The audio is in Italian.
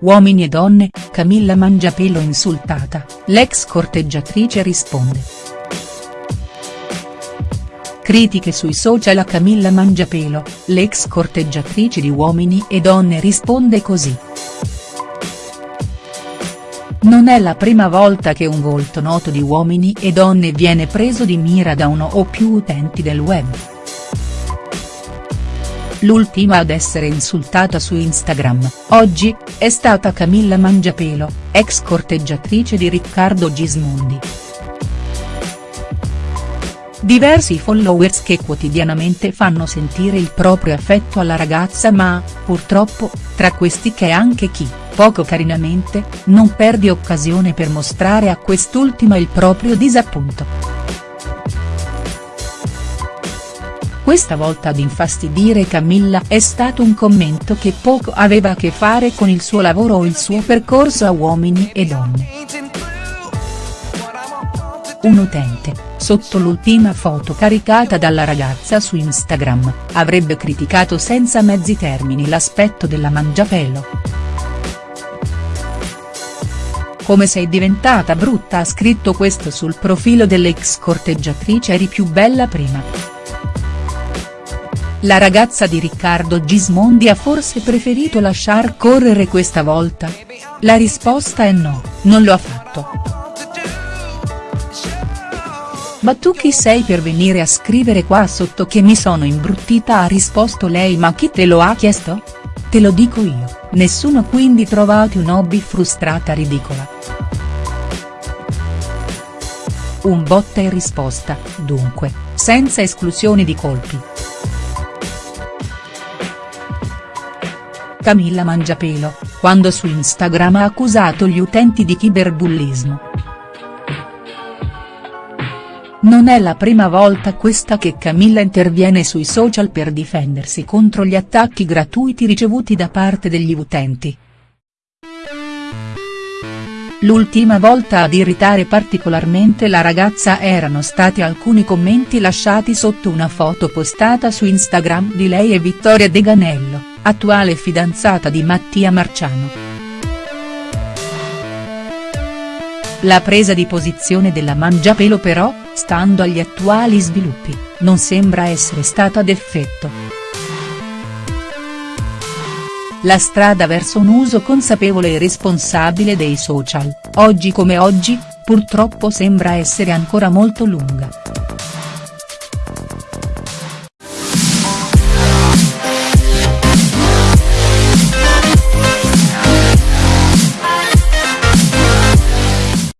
Uomini e donne, Camilla Mangiapelo insultata, l'ex corteggiatrice risponde. Critiche sui social a Camilla Mangiapelo, l'ex corteggiatrice di Uomini e Donne risponde così. Non è la prima volta che un volto noto di Uomini e Donne viene preso di mira da uno o più utenti del web l'ultima ad essere insultata su Instagram, oggi, è stata Camilla Mangiapelo, ex corteggiatrice di Riccardo Gismondi. Diversi followers che quotidianamente fanno sentire il proprio affetto alla ragazza ma, purtroppo, tra questi c'è anche chi, poco carinamente, non perde occasione per mostrare a quest'ultima il proprio disappunto. Questa volta ad infastidire Camilla è stato un commento che poco aveva a che fare con il suo lavoro o il suo percorso a Uomini e Donne. Un utente, sotto l'ultima foto caricata dalla ragazza su Instagram, avrebbe criticato senza mezzi termini l'aspetto della mangiapelo. Come sei diventata brutta ha scritto questo sul profilo dell'ex corteggiatrice eri più bella prima. La ragazza di Riccardo Gismondi ha forse preferito lasciar correre questa volta? La risposta è no, non lo ha fatto. Ma tu chi sei per venire a scrivere qua sotto che mi sono imbruttita ha risposto lei ma chi te lo ha chiesto? Te lo dico io, nessuno quindi trovati un hobby frustrata ridicola. Un botta e risposta, dunque, senza esclusioni di colpi. Camilla Mangiapelo, quando su Instagram ha accusato gli utenti di cyberbullismo. Non è la prima volta questa che Camilla interviene sui social per difendersi contro gli attacchi gratuiti ricevuti da parte degli utenti. L'ultima volta ad irritare particolarmente la ragazza erano stati alcuni commenti lasciati sotto una foto postata su Instagram di lei e Vittoria De Ganello attuale fidanzata di Mattia Marciano. La presa di posizione della Mangiapelo però, stando agli attuali sviluppi, non sembra essere stata d'effetto. La strada verso un uso consapevole e responsabile dei social, oggi come oggi, purtroppo sembra essere ancora molto lunga.